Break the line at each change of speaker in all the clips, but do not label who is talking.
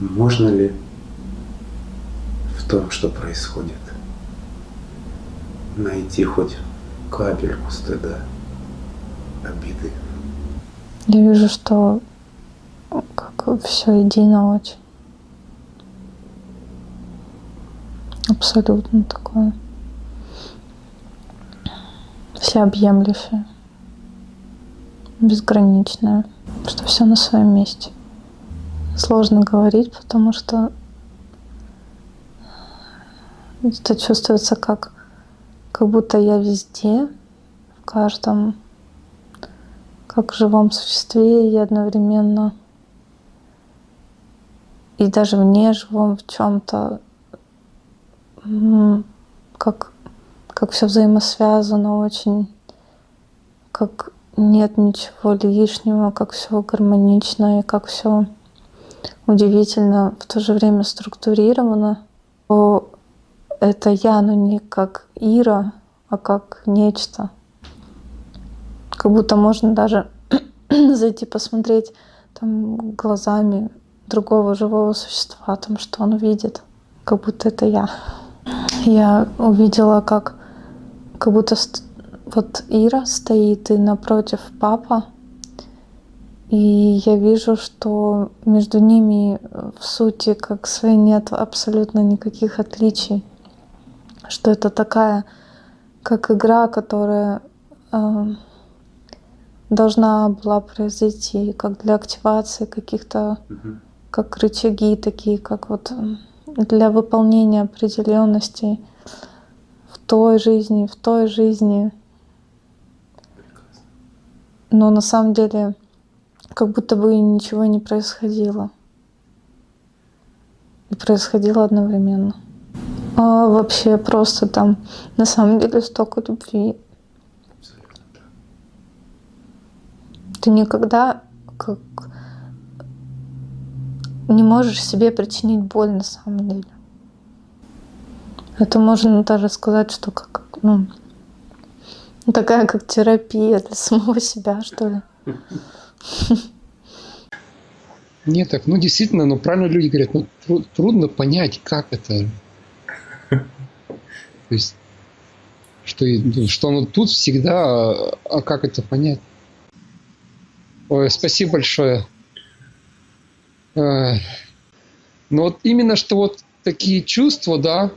Можно ли в том, что происходит, найти хоть капельку стыда, обиды?
Я вижу, что как все едино очень. Абсолютно такое всеобъемлющее, безграничное, что все на своем месте. Сложно говорить, потому что это чувствуется как, как будто я везде, в каждом, как в живом существе и одновременно. И даже в неживом в чем-то, как как все взаимосвязано очень, как нет ничего лишнего, как все гармонично и как все удивительно, в то же время структурировано, то это я, но не как Ира, а как нечто. Как будто можно даже зайти посмотреть там глазами другого живого существа, там, что он видит, как будто это я. Я увидела, как как будто вот Ира стоит и напротив папа, и я вижу, что между ними в сути как своей нет абсолютно никаких отличий, что это такая как игра, которая э, должна была произойти, как для активации каких-то, угу. как рычаги такие, как вот для выполнения определенностей той жизни, в той жизни. Но на самом деле как будто бы ничего не происходило. И происходило одновременно. А вообще просто там на самом деле столько любви. Ты никогда как не можешь себе причинить боль на самом деле. Это можно даже сказать, что как, ну, такая как терапия для самого себя, что ли.
Нет, так, ну действительно, ну правильно люди говорят, ну тру- трудно понять, как это. То есть, что, что оно тут всегда, а, как это понять? Ой, спасибо большое. Но ну вот именно что вот такие чувства, да,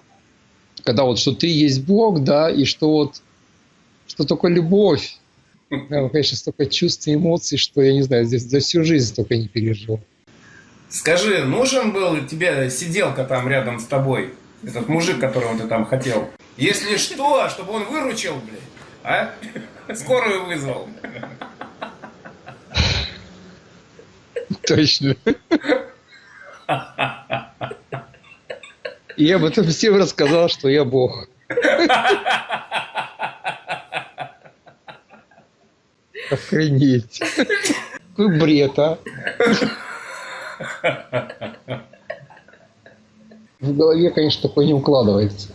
когда вот что ты есть Бог, да, и что вот, что только любовь. Да, конечно, столько чувств и эмоций, что я не знаю, здесь за всю жизнь столько не пережил.
Скажи, нужен был тебе сиделка там рядом с тобой? Этот мужик, которого ты там хотел? Если что, чтобы он выручил, блядь, а? Скорую вызвал.
Точно. Я об этом всем рассказал, что я Бог. Охренеть. Какой бред, а? В голове, конечно, такое не укладывается.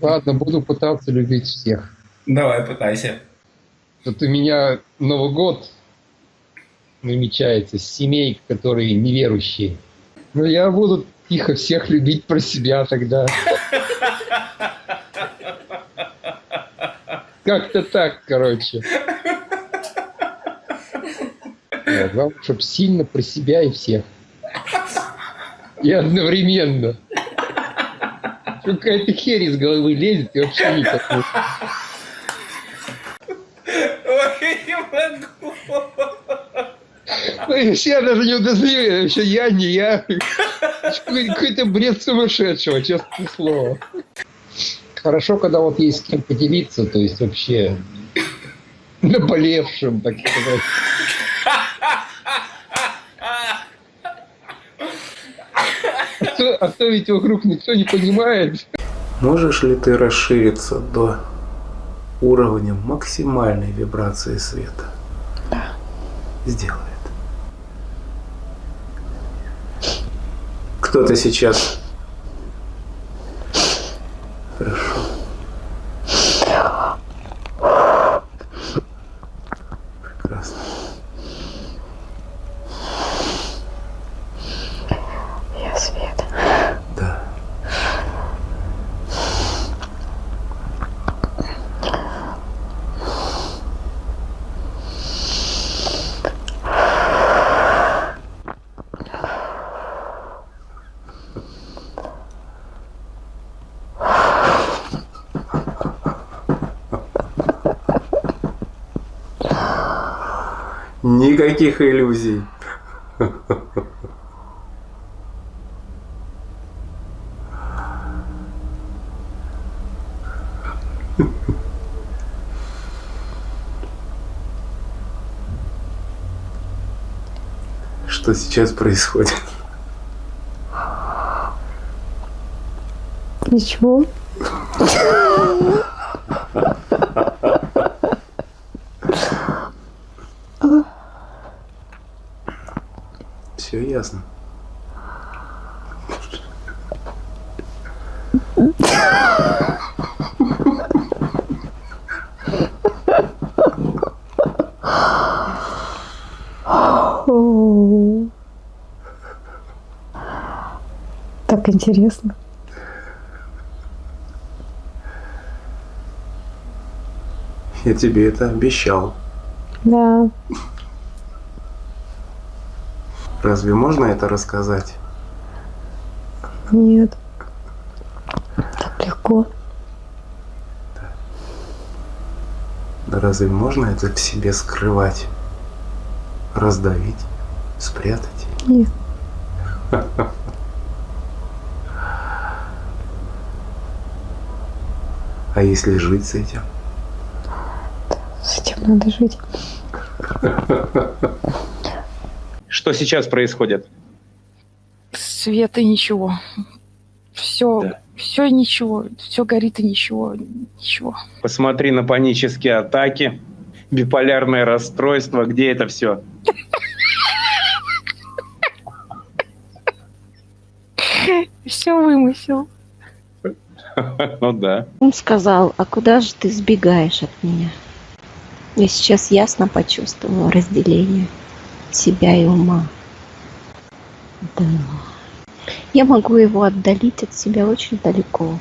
Ладно, буду пытаться любить всех.
Давай, пытайся.
Тут у меня Новый год намечается с семей, которые неверующие. Но я буду тихо всех любить про себя тогда. Как-то так, короче. Да, главное, чтобы сильно про себя и всех. И одновременно. Какая-то херь из головы лезет и вообще не... Ой, не могу. Я даже не удостоверен, что я не я. Какой-то бред сумасшедшего, честное слово. Хорошо, когда вот есть с кем поделиться, то есть вообще наболевшим, так сказать. То, то ведь вокруг никто не понимает.
Можешь ли ты расшириться до уровня максимальной вибрации света?
Да.
Сделай. Кто ты сейчас? Хорошо. Прекрасно. Никаких иллюзий. Что сейчас происходит?
Ничего.
Все ясно.
О. Так интересно.
Я тебе это обещал.
Да.
Разве можно это рассказать?
Нет. Так легко.
Да разве можно это в себе скрывать? Раздавить? Спрятать?
Нет.
А если жить с этим?
С этим надо жить.
Что сейчас происходит?
Света ничего. Все,
Да.
все ничего. Все горит и ничего. Ничего.
Посмотри на панические атаки, биполярное расстройство. Где это все?
Все вымысел.
Ну да.
Он сказал, а куда же ты сбегаешь от меня? Я сейчас ясно почувствовала разделение себя и ума. Да. Я могу его отдалить от себя очень далеко.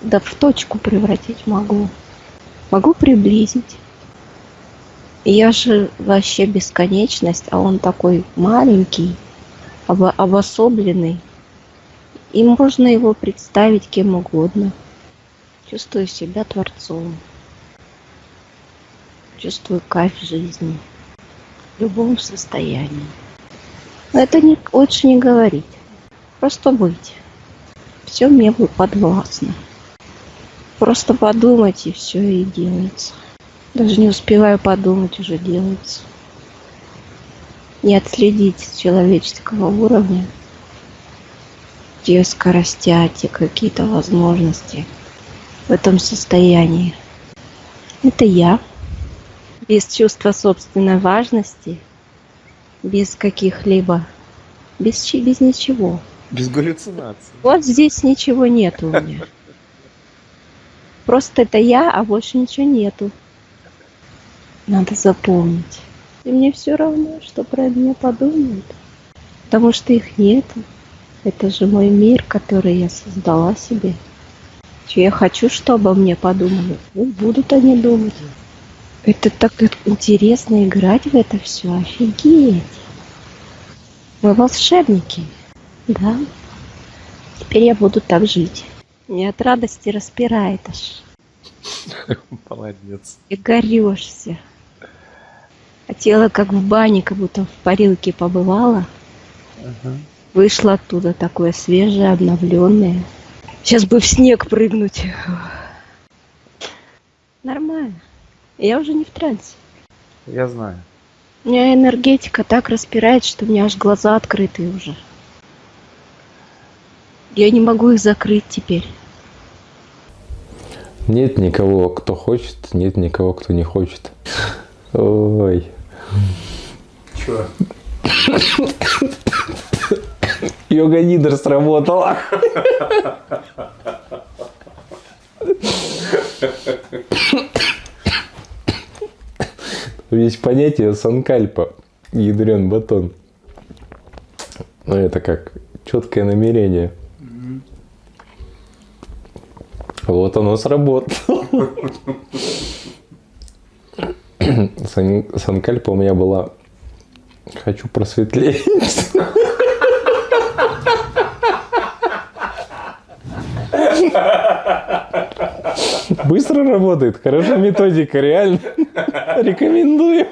Да в точку превратить могу. Могу приблизить. Я же вообще бесконечность, а он такой маленький, обо- обособленный. И можно его представить кем угодно. Чувствую себя творцом. Чувствую кайф жизни. В любом состоянии. Но это не, лучше не говорить. Просто быть. Все мне будет подвластно. Просто подумать, и все и делается. Даже не успеваю подумать, уже делается. Не отследить человеческого уровня те скоростя, те какие-то возможности в этом состоянии. Это я. Без чувства собственной важности, без каких-либо, без, без ничего.
Без галлюцинаций.
Вот здесь ничего нету у меня. Просто это я, а больше ничего нету. Надо запомнить. И мне все равно, что про меня подумают. Потому что их нету. Это же мой мир, который я создала себе. Че я хочу, чтобы обо мне подумали. Ну, будут они думать. Это так интересно играть в это все. Офигеть. Мы волшебники. Да. Теперь я буду так жить. Меня от радости распирает аж.
Молодец.
И горешься. А тело как в бане, как будто в парилке побывало. Вышло оттуда такое свежее, обновленное. Сейчас бы в снег прыгнуть. Нормально. Я уже не в трансе.
Я знаю.
У меня энергетика так распирает, что у меня аж глаза открыты уже. Я не могу их закрыть теперь.
Нет никого, кто хочет, нет никого, кто не хочет. Ой.
Чё?
Йога Нидер сработала. Есть понятие санкальпа, ядрен батон. Ну, это как четкое намерение. Вот оно сработало. Сан- Санкальпа у меня была «Хочу просветлеть». Быстро работает, хорошая методика, реально. Рекомендую.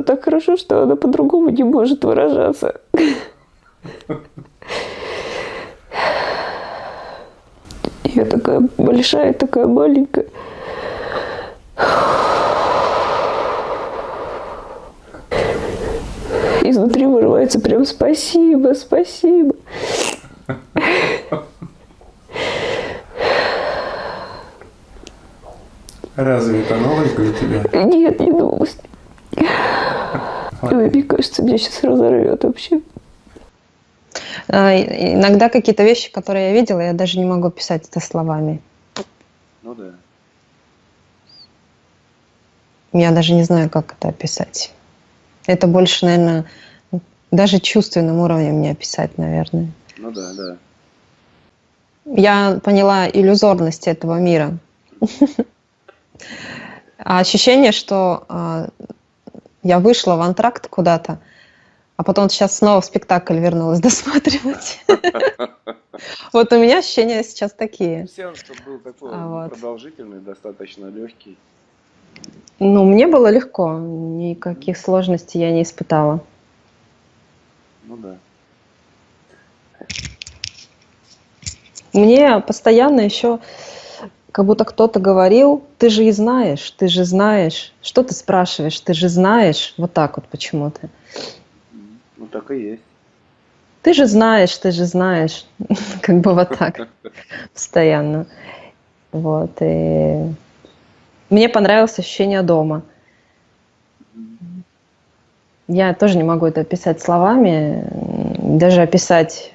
Просто так хорошо, что она по-другому не может выражаться. Я такая большая, такая маленькая. Изнутри вырывается прям спасибо, спасибо.
Разве это новость для тебя?
Нет, не новость. Ой, мне кажется, меня сейчас разорвет вообще.
А, Иногда какие-то вещи, которые я видела, я даже не могу описать это словами.
Ну да.
Я даже не знаю, как это описать. Это больше, наверное, даже чувственным уровнем не описать, наверное.
Ну да, да.
Я поняла иллюзорность этого мира. А ощущение, что а, я вышла в антракт куда-то, а потом сейчас снова в спектакль вернулась досматривать. Вот у меня ощущения сейчас такие.
Сеанс чтобы был такой
А
продолжительный, достаточно легкий.
Ну, мне было легко, никаких сложностей я не испытала.
Ну да.
Мне постоянно еще как будто кто-то говорил, ты же и знаешь, ты же знаешь. Что ты спрашиваешь, ты же знаешь. Вот так вот почему-то.
Ну так и есть.
Ты же знаешь, ты же знаешь. Как бы вот так. Постоянно. Вот. И мне понравилось ощущение дома. Я тоже не могу это описать словами, даже описать,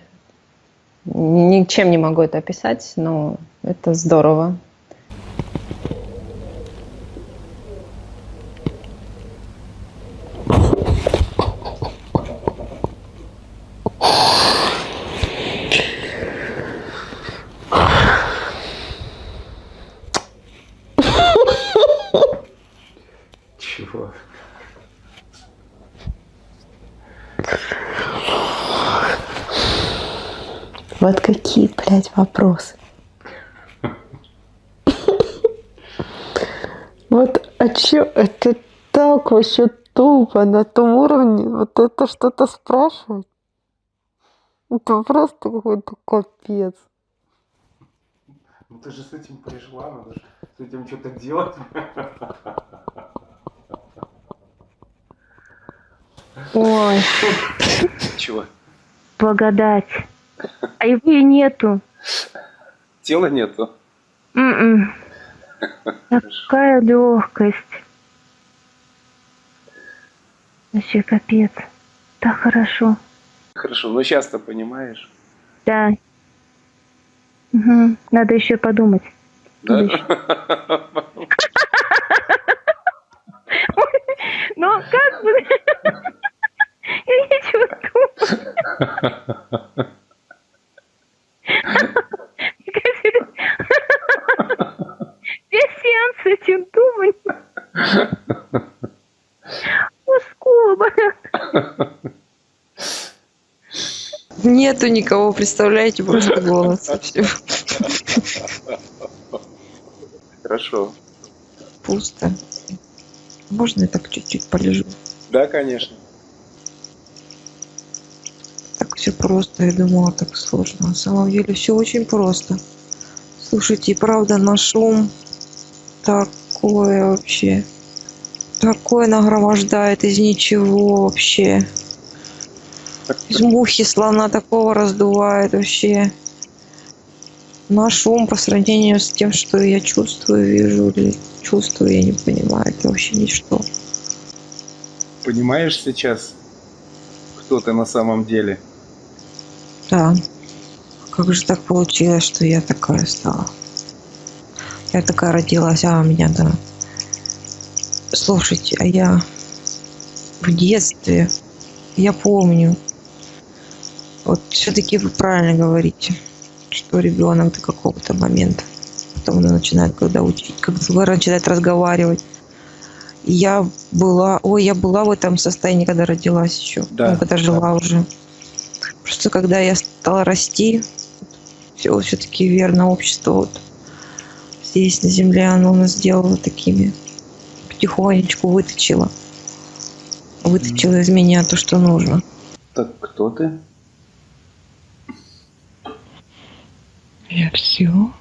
ничем не могу это описать, но это здорово.
Чего?
Вот какие, блядь, вопросы. Вот, а чё, это так вообще тупо на том уровне, вот это что-то спрашивать? Это просто какой-то капец.
Ну ты же с этим пришла, надо же с этим что-то делать.
Ой,
Чего?
благодать. А его и нету.
Тела нету.
М-м. Такая легкость. Вообще капец. Так хорошо.
Хорошо, ну сейчас-то понимаешь.
Да. Мгм. Надо еще подумать.
Да?
Ну, как бы... Я ничего думаю. Весь сеанс с этим думать. Мускулы болят.
Нету никого, представляете, просто голос.
Хорошо.
Пусто. Можно я так чуть-чуть полежу?
Да, конечно.
Так все просто, я думала, так сложно. На самом деле все очень просто. Слушайте, правда, на шум такое вообще. Такое нагромождает из ничего вообще. Из мухи слона такого раздувает вообще. наш ум по сравнению с тем, что я чувствую, вижу или чувствую, я не понимаю, это вообще ничто.
Понимаешь сейчас, кто ты на самом деле?
Да. Как же так получилось, что я такая стала? Я такая родилась, а у меня, да. Слушайте, а я в детстве, я помню, вот все-таки вы правильно говорите, что ребенок до какого-то момента, потом он начинает, когда учить, когда начинает разговаривать. Я была, ой, я была в этом состоянии, когда родилась еще,
Да,
ну, когда жила уже. Просто когда я стала расти, все все-таки верно общество вот здесь на земле оно нас сделало такими потихонечку выточило выточило из меня то что нужно
Так кто ты?
Я все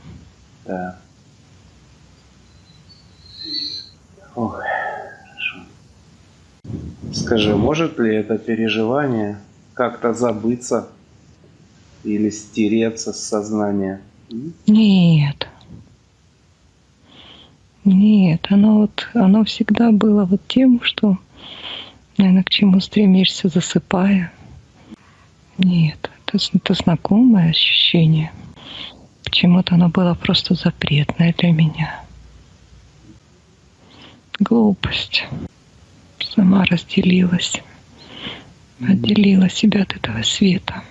Да. Ох, хорошо. Скажи, может ли это переживание как-то забыться или стереться с сознания?
Нет нет оно вот оно всегда было вот тем что наверное к чему стремишься засыпая нет это, это знакомое ощущение почему-то оно было просто запретное для меня. Глупость. Сама разделилась. Отделила себя от этого света.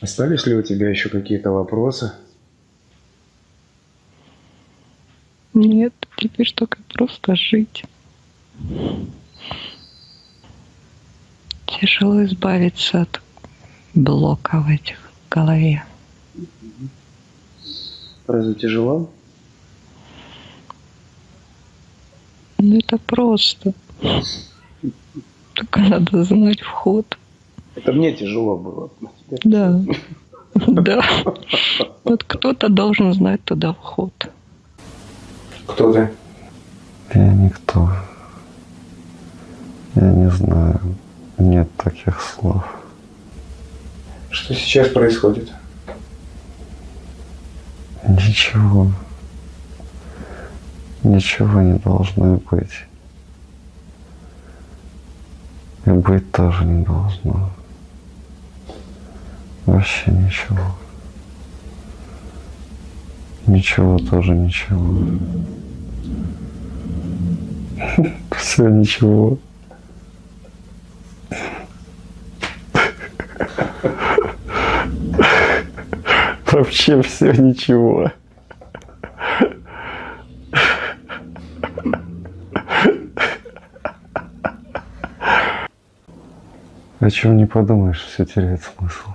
Остались ли у тебя еще какие-то вопросы?
Нет, теперь только просто жить. Тяжело избавиться от блоков этих голове.
Разве тяжело?
Ну это просто. Только надо знать вход.
Это мне тяжело было.
Да. Да. Вот кто-то должен знать туда вход.
Кто ты?
Я никто. Я не знаю. Нет таких слов.
Что сейчас происходит?
Ничего. Ничего не должно быть. И быть тоже не должно. Вообще ничего. Ничего тоже ничего. Все ничего. Вообще все ничего. О чем не подумаешь, все теряет смысл.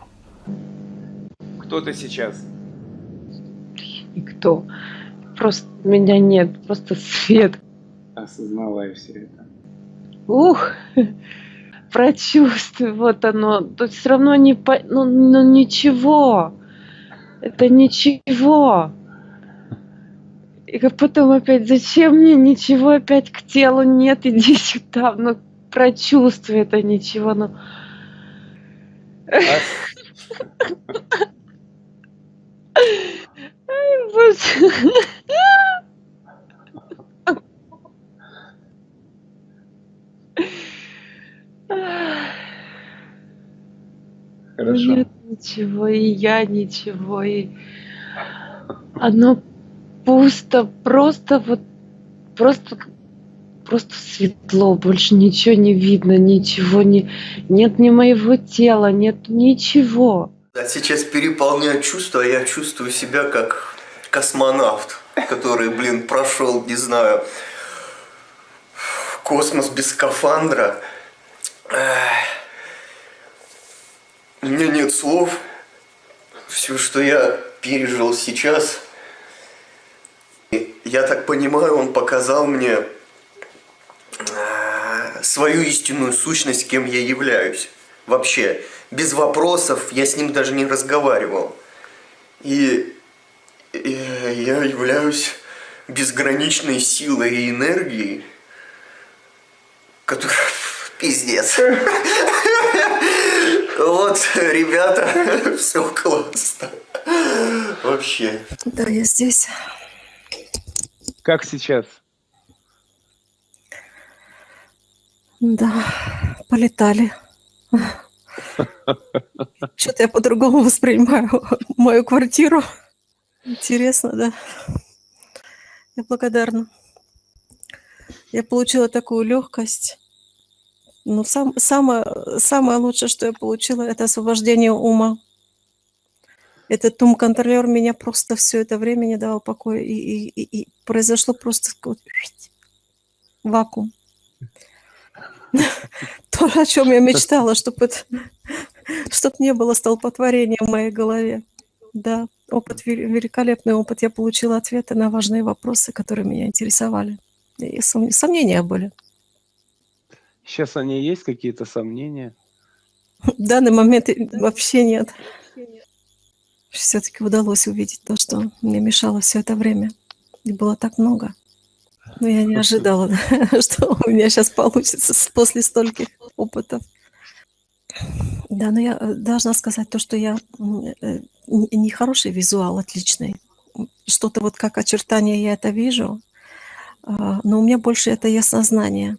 Кто ты сейчас?
Никто. Просто меня нет, просто свет.
Осознавай все это.
Ух, прочувствуй, вот оно. Тут все равно не по... ну, ну ничего. Это ничего. И как потом опять, зачем мне ничего опять к телу нет, иди сюда, ну прочувствуй это ничего, ну. Ай, боже.
Хорошо.
Нет ничего, и я ничего, и оно пусто, просто вот, просто, просто светло, больше ничего не видно, ничего не, нет ни моего тела, нет ничего.
Да, сейчас переполняют чувства, а я чувствую себя как космонавт, который, блин, прошел, не знаю, космос без скафандра. У меня нет слов. Все, что я пережил сейчас, я так понимаю, он показал мне э, свою истинную сущность, кем я являюсь. Вообще, без вопросов, я с ним даже не разговаривал. И, и я являюсь безграничной силой и энергией, которая пиздец. Вот, ребята, все классно. Вообще.
Да, я здесь.
Как сейчас?
Да, полетали. Что-то я по-другому воспринимаю мою квартиру. Интересно, да. Я благодарна. Я получила такую легкость. Ну, сам, самое, самое лучшее, что я получила, это освобождение ума. Этот ум-контролер меня просто все это время не давал покоя. И, и, и, и произошло просто вакуум. То, о чем я мечтала, чтобы чтоб не было столпотворения в моей голове. Да, опыт, великолепный опыт. Я получила ответы на важные вопросы, которые меня интересовали. И сомнения были.
Сейчас они есть, какие-то сомнения?
В данный момент вообще нет. Все-таки удалось увидеть то, что мне мешало все это время. И было так много. Но я не ожидала, что у меня сейчас получится после стольких опытов. Да, но я э, должна сказать то, что я э, не хороший визуал, отличный. Что-то вот как очертания я это вижу, а, но у меня больше это яснознание.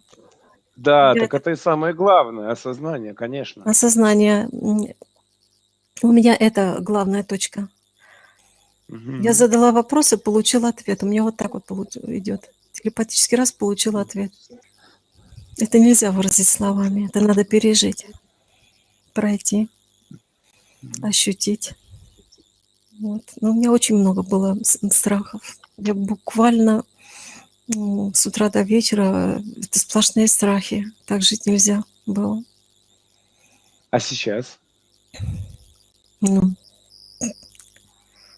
Да, я... так это и самое главное, осознание, конечно.
Осознание. У меня это главная точка. Угу. Я задала вопрос и получила ответ. У меня вот так вот идет. Телепатический раз получила ответ. Это нельзя выразить словами, это надо пережить, пройти, ощутить. Вот. Но у меня очень много было страхов. Я буквально с утра до вечера это сплошные страхи. Так жить нельзя было.
А сейчас?
Ну,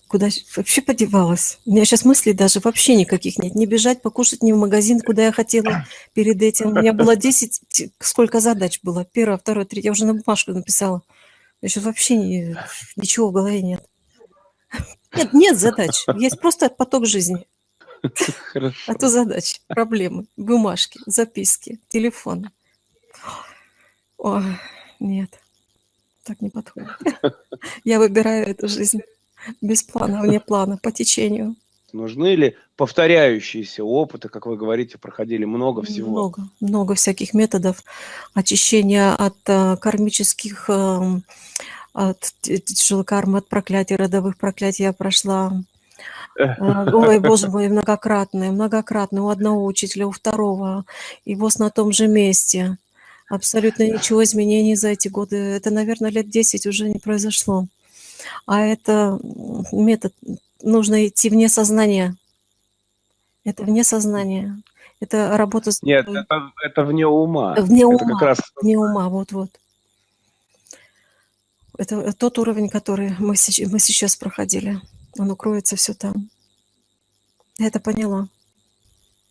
куда вообще подевалась? У меня сейчас мыслей даже вообще никаких нет. Не бежать, покушать не в магазин, куда я хотела перед этим. У меня было 10, сколько задач было? Первое, второе, третье. Я уже на бумажку написала. Еще вообще не, ничего в голове нет. Нет, нет задач. Есть просто поток жизни. Хорошо. А то задач, проблемы, бумажки, записки, телефоны. О, нет, так не подходит. Я выбираю эту жизнь без плана, вне плана, по течению.
Нужны ли повторяющиеся опыты, как вы говорите, проходили много всего?
Много, много всяких методов очищения от э, кармических, э, от тяжелой кармы, от проклятий, родовых проклятий я прошла. Э, ой, боже мой, многократные, многократные. У одного учителя, у второго. И вот на том же месте. Абсолютно ничего изменений за эти годы. Это, наверное, лет 10 уже не произошло. А это метод, нужно идти вне сознания. Это вне сознания. Это работа с...
Нет, это, это вне ума.
Вне это ума, как раз... вне ума, вот-вот. Это тот уровень, который мы, мы сейчас проходили. Он укроется все там. Я это поняла.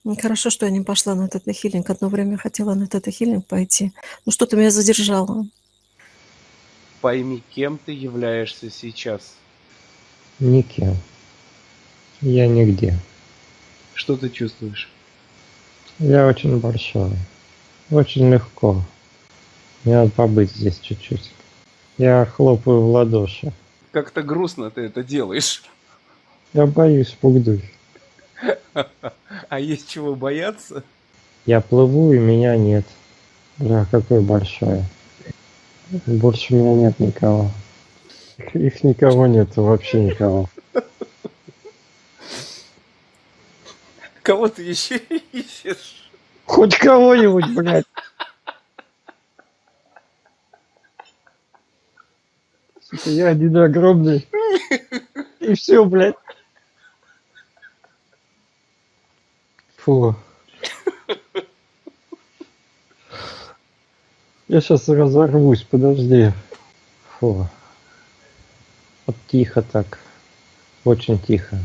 Нехорошо, что я не пошла на этот хилинг. Одно время хотела на этот хилинг пойти. Но что-то меня задержало.
Пойми, кем ты являешься сейчас.
Никем. Я нигде.
Что ты чувствуешь?
Я очень большой. Очень легко. Мне надо побыть здесь чуть-чуть. Я хлопаю в ладоши.
Как-то грустно ты это делаешь.
Я боюсь, пугнуть.
А есть чего бояться?
Я плыву, и меня нет. Да, какое большое. Больше у меня нет никого. Их никого нет, вообще никого.
Кого ты еще ищешь?
Хоть кого-нибудь, блядь. Я один огромный. И все, блядь. Фу. Я сейчас разорвусь, подожди. Фу. Вот тихо так. Очень тихо.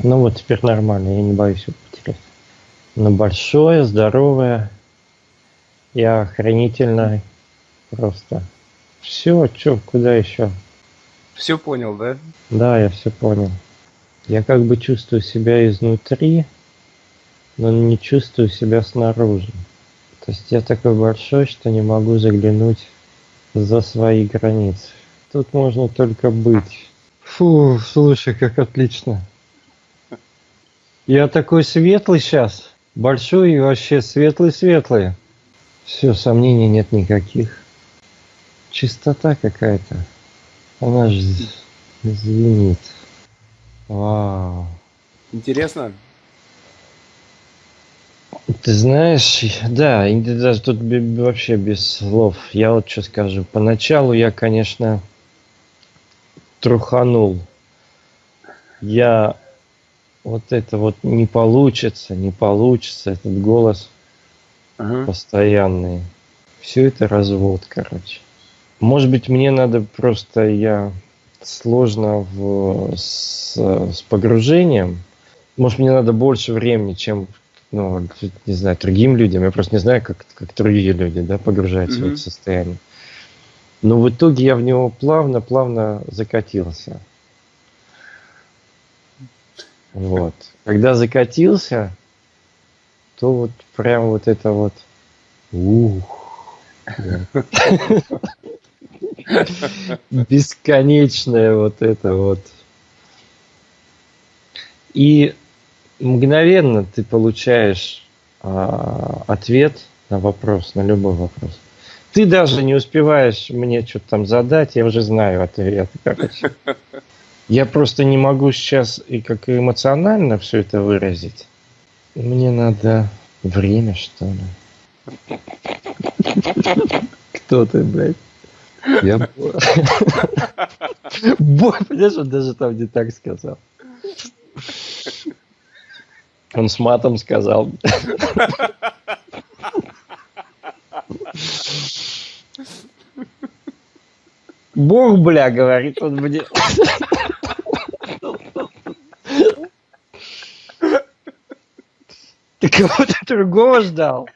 Ну вот теперь нормально, я не боюсь его потерять. Но большое, здоровое и охранительное. Просто. Все, что, куда еще?
Все понял, да?
Да, я все понял. Я как бы чувствую себя изнутри, но не чувствую себя снаружи. То есть я такой большой, что не могу заглянуть за свои границы. Тут можно только быть. Фу, слушай, как отлично. Я такой светлый сейчас. Большой и вообще светлый-светлый. Все, сомнений нет никаких. Чистота какая-то. Она же звенит. Вау.
Интересно?
Ты знаешь, да, даже тут вообще без слов. Я вот что скажу. Поначалу я, конечно, труханул. Я вот это вот не получится, не получится, этот голос постоянный. Все это развод, короче. Может быть, мне надо просто я сложно в, с, с погружением. Может, мне надо больше времени, чем, ну, не знаю, другим людям. Я просто не знаю, как, как другие люди, да, погружаются в
Мгм.
это состояние. Но в итоге я в него плавно-плавно закатился. Вот. Когда закатился, то вот прям вот это вот ух, бесконечное вот это вот. И мгновенно ты получаешь а, ответ на вопрос, на любой вопрос. Ты даже не успеваешь мне что-то там задать, я уже знаю ответ. Короче. Я просто не могу сейчас и как эмоционально все это выразить. Мне надо время, что ли. Кто ты, блядь? Я... Бо- Бой, понимаешь, он даже там не так сказал. Он с матом сказал. Бог, бля, говорит он мне. Ты кого-то другого ждал?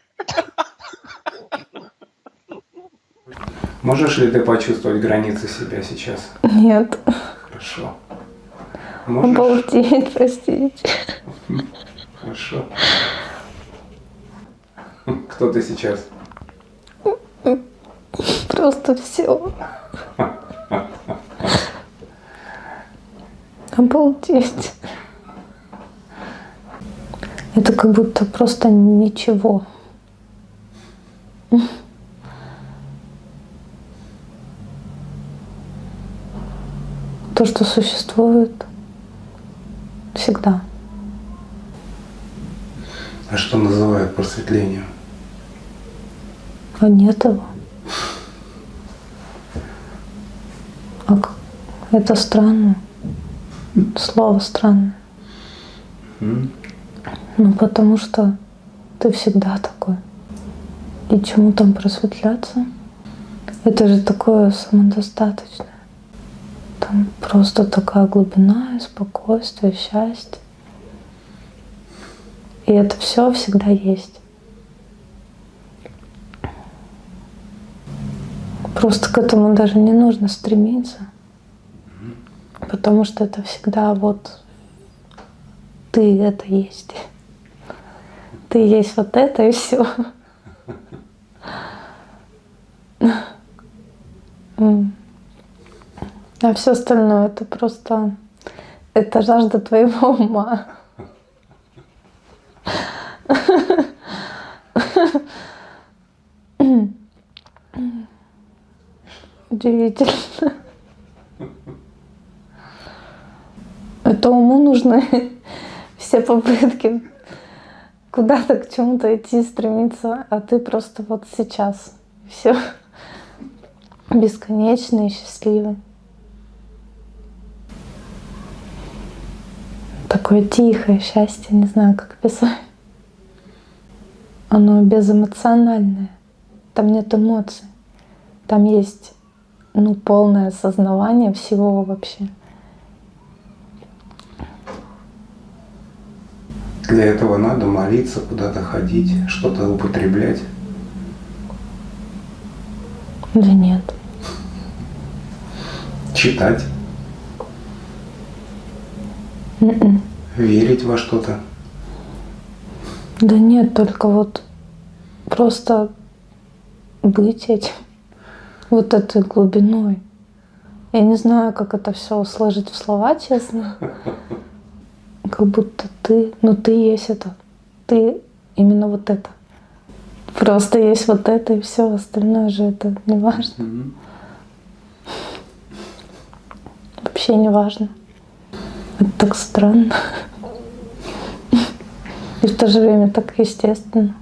Можешь ли ты почувствовать границы себя сейчас?
Нет.
Хорошо. Можешь?
Обалдеть, простите.
Хорошо. Кто ты сейчас?
Просто все. Обалдеть. Это как будто просто ничего. То, что существует всегда.
А что называют просветлением?
А нет его. А это странно. Слово странное. Ну, потому что ты всегда такой. И чему там просветляться? Это же такое самодостаточное. Там просто такая глубина, спокойствие, счастье. И это все всегда есть. Просто к этому даже не нужно стремиться. Потому что это всегда вот ты это есть. Ты есть вот это и все. А все остальное это просто это жажда твоего ума. Удивительно. Это уму нужны все попытки куда-то к чему-то идти, стремиться, а ты просто вот сейчас. Все бесконечный и счастливый. Такое тихое счастье, не знаю, как описать. Оно безэмоциональное. Там нет эмоций. Там есть ну, полное осознавание всего вообще.
Для этого надо молиться, куда-то ходить, что-то употреблять.
Да нет.
Читать,
М-м.
верить во что-то.
Да нет, только вот просто быть этим. вот этой глубиной. Я не знаю, как это все сложить в слова, честно. Как будто ты, ну ты есть это. Ты именно вот это. Просто есть вот это и все, остальное же это не важно. Вообще не важно. Это так странно. И в то же время так естественно.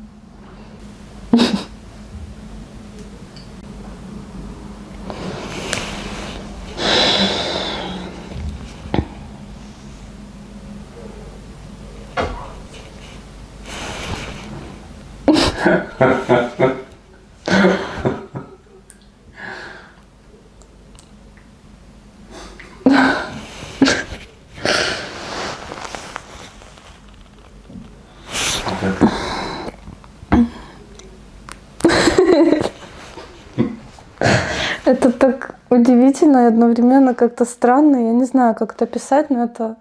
Это так удивительно и одновременно как-то странно. Я не знаю, как это писать, но это...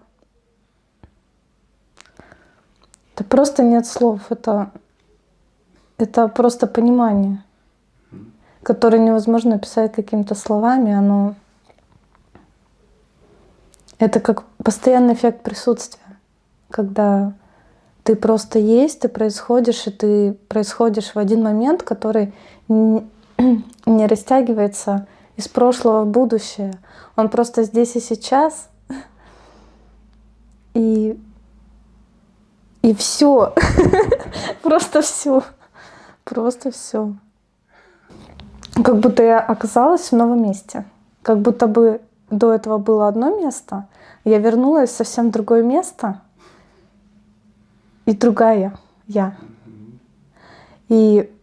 Это просто нет слов. Это, это просто понимание, которое невозможно описать какими-то словами. Оно... Это как постоянный эффект присутствия, когда ты просто есть, ты происходишь, и ты происходишь в один момент, который не растягивается из прошлого в будущее. Он просто здесь и сейчас. И, и все. Просто все. Просто все. Как будто я оказалась в новом месте. Как будто бы до этого было одно место, я вернулась в совсем другое место, и другая я. И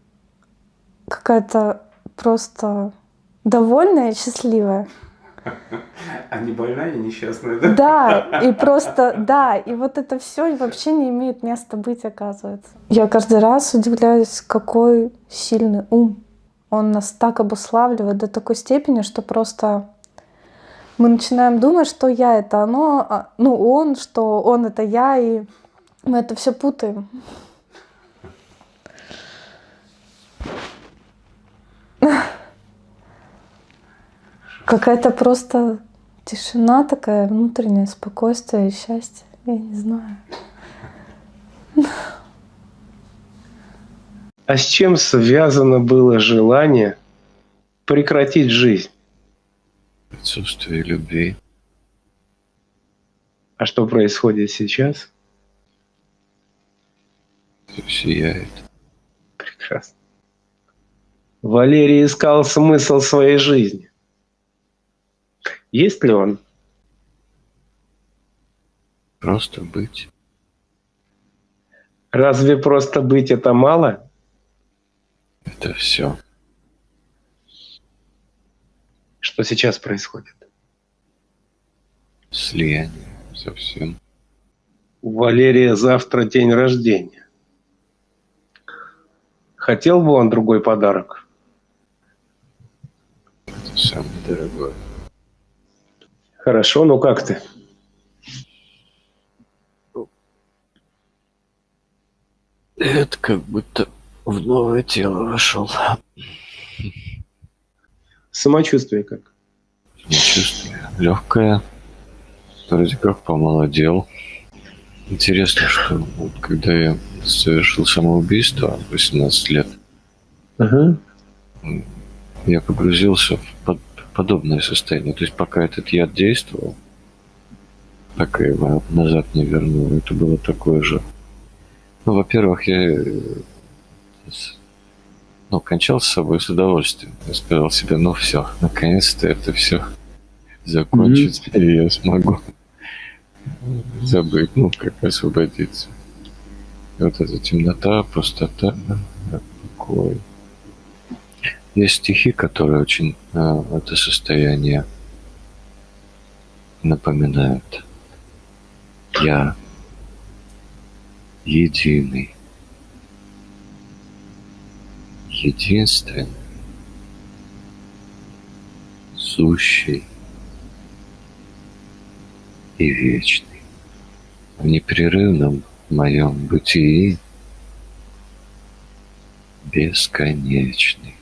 какая-то просто довольная и счастливая.
А не больная и несчастная, да?
Да, и просто, да, и вот это все вообще не имеет места быть, оказывается. Я каждый раз удивляюсь, какой сильный ум. Он нас так обуславливает до такой степени, что просто мы начинаем думать, что я это оно, а, ну он, что он это я, и мы это все путаем. Какая-то просто тишина такая, внутреннее спокойствие и счастье. Я не знаю.
А с чем связано было желание прекратить жизнь?
Отсутствие любви.
А что происходит сейчас?
Все сияет.
Прекрасно. Валерий искал смысл своей жизни. Есть ли он?
Просто быть.
Разве просто быть это мало?
Это все.
Что сейчас происходит?
Слияние совсем.
У Валерия завтра день рождения. Хотел бы он другой подарок?
Это самое дорогое.
Хорошо, ну как ты?
Это как будто в новое тело вошел.
Самочувствие как?
Самочувствие легкое. Вроде как помолодел. Интересно, что вот когда я совершил самоубийство в 18 лет,
Ага.
я погрузился в под- подобное состояние. То есть пока этот яд действовал, пока его назад не вернул, это было такое же. Ну, во-первых, я э, ну, кончал с собой с удовольствием. Я сказал себе, ну все, наконец-то это все закончится, и я смогу забыть, ну, как освободиться. И вот эта темнота, пустота, покой. Есть стихи, которые очень э, это состояние напоминают. Я единый, единственный, сущий и вечный. В непрерывном моем бытии бесконечный.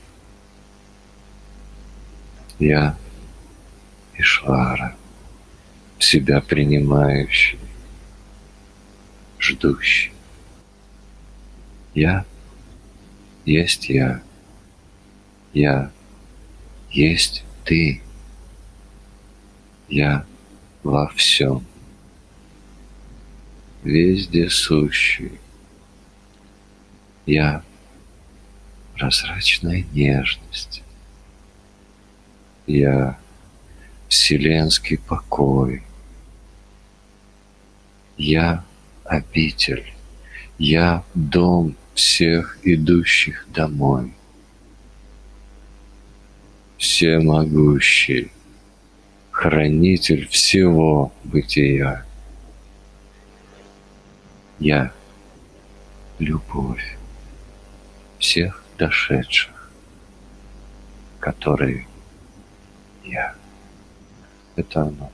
Я Ишвара, себя принимающий, ждущий. Я есть я. Я есть ты. Я во всем. Везде сущий. Я прозрачная нежность. Я вселенский покой. Я обитель. Я дом всех идущих домой. Всемогущий, хранитель всего бытия. Я — любовь всех дошедших, которые я. Это оно.